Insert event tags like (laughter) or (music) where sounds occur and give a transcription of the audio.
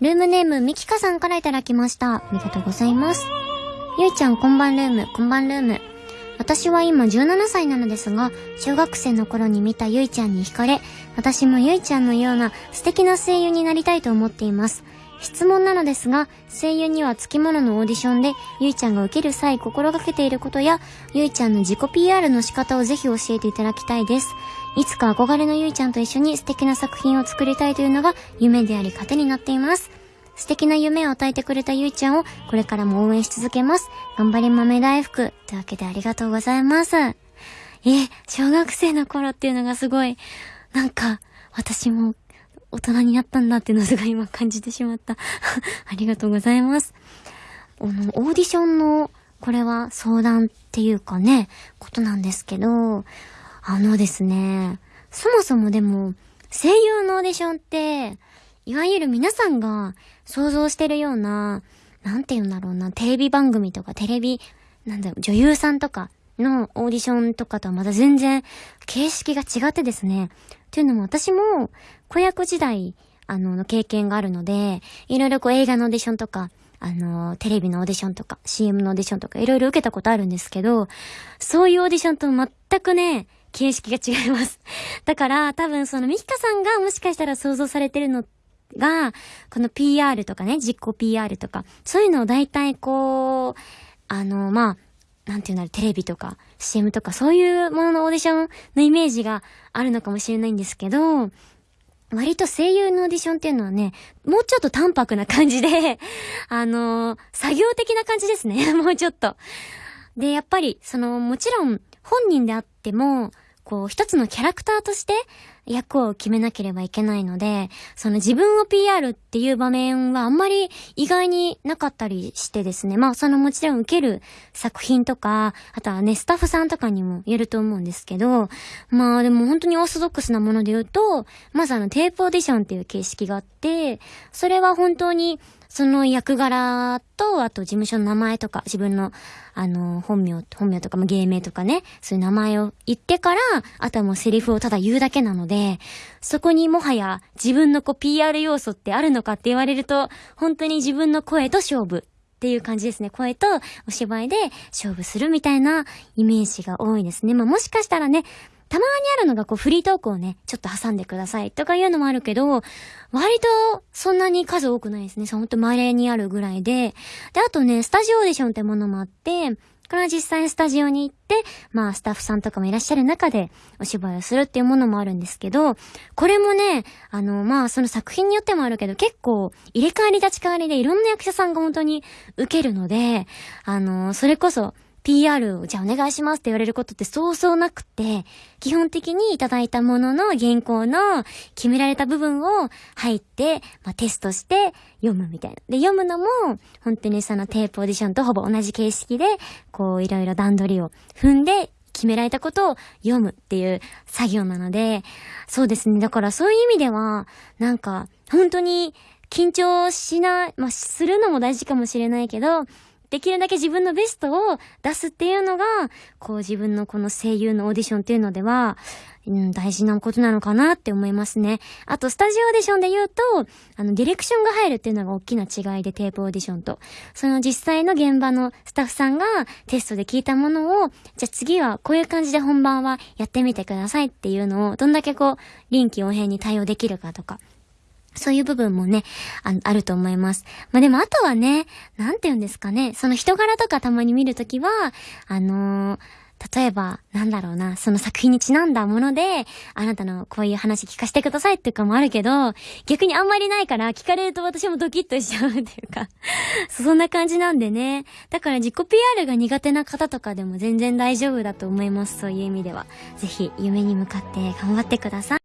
ルームネームみきかさんから頂きました。ありがとうございます。ゆいちゃんこんばんルーム、こんばんルーム。私は今17歳なのですが、小学生の頃に見たゆいちゃんに惹かれ、私もゆいちゃんのような素敵な声優になりたいと思っています。質問なのですが、声優には付き物のオーディションで、ゆいちゃんが受ける際心がけていることや、ゆいちゃんの自己 PR の仕方をぜひ教えていただきたいです。いつか憧れのゆいちゃんと一緒に素敵な作品を作りたいというのが夢であり糧になっています。素敵な夢を与えてくれたゆいちゃんをこれからも応援し続けます。頑張り豆大福。というわけでありがとうございます。え、小学生の頃っていうのがすごい、なんか、私も大人になったんだっていうのすごい今感じてしまった。(laughs) ありがとうございます。あの、オーディションの、これは相談っていうかね、ことなんですけど、あのですね、そもそもでも、声優のオーディションって、いわゆる皆さんが想像してるような、なんて言うんだろうな、テレビ番組とかテレビ、なんだろう、女優さんとかのオーディションとかとはまた全然形式が違ってですね。というのも私も子役時代、あの、の経験があるので、いろいろこう映画のオーディションとか、あの、テレビのオーディションとか、CM のオーディションとか、いろいろ受けたことあるんですけど、そういうオーディションと全くね、形式が違います。(laughs) だから、多分そのミキカさんがもしかしたら想像されてるのが、この PR とかね、実行 PR とか、そういうのを大体こう、あの、まあ、なんていうんだろう、テレビとか CM とかそういうもののオーディションのイメージがあるのかもしれないんですけど、割と声優のオーディションっていうのはね、もうちょっと淡白な感じで、(laughs) あのー、作業的な感じですね。(laughs) もうちょっと。で、やっぱり、その、もちろん、本人であっても、こう、一つのキャラクターとして、役を決めなければいけないので、その自分を PR っていう場面はあんまり意外になかったりしてですね。まあそのもちろん受ける作品とか、あとはね、スタッフさんとかにも言えると思うんですけど、まあでも本当にオーソドックスなもので言うと、まずあのテープオーディションっていう形式があって、それは本当にその役柄と、あと事務所の名前とか、自分の、あの、本名、本名とか、芸名とかね、そういう名前を言ってから、あとはもうセリフをただ言うだけなので、でそこにもはや自分のこう PR 要素ってあるのかって言われると、本当に自分の声と勝負っていう感じですね。声とお芝居で勝負するみたいなイメージが多いですね。まあもしかしたらね、たまにあるのがこうフリートークをね、ちょっと挟んでくださいとかいうのもあるけど、割とそんなに数多くないですね。ほんと稀にあるぐらいで。で、あとね、スタジオオーディションってものもあって、これは実際にスタジオに行って、まあスタッフさんとかもいらっしゃる中でお芝居をするっていうものもあるんですけど、これもね、あの、まあその作品によってもあるけど、結構入れ替わり立ち替わりでいろんな役者さんが本当に受けるので、あの、それこそ PR をじゃあお願いしますって言われることってそうそうなくて、基本的にいただいたものの原稿の決められた部分を入って、まあ、テストして読むみたいな。で、読むのも、本当にそのテープオーディションとほぼ同じ形式で、こういろいろ段取りを踏んで、決められたことを読むっていう作業なので、そうですね。だからそういう意味では、なんか、本当に緊張しない、まあ、するのも大事かもしれないけど、できるだけ自分のベストを出すっていうのが、こう自分のこの声優のオーディションっていうのでは、うん、大事なことなのかなって思いますね。あと、スタジオオーディションで言うと、あの、ディレクションが入るっていうのが大きな違いで、テープオーディションと。その実際の現場のスタッフさんがテストで聞いたものを、じゃあ次はこういう感じで本番はやってみてくださいっていうのを、どんだけこう、臨機応変に対応できるかとか。そういう部分もね、ああると思います。まあ、でもあとはね、なんて言うんですかね、その人柄とかたまに見るときは、あのー、例えば、なんだろうな、その作品にちなんだもので、あなたのこういう話聞かせてくださいっていうかもあるけど、逆にあんまりないから聞かれると私もドキッとしちゃうっていうか (laughs) そんな感じなんでね。だから自己 PR が苦手な方とかでも全然大丈夫だと思います。そういう意味では。ぜひ夢に向かって頑張ってください。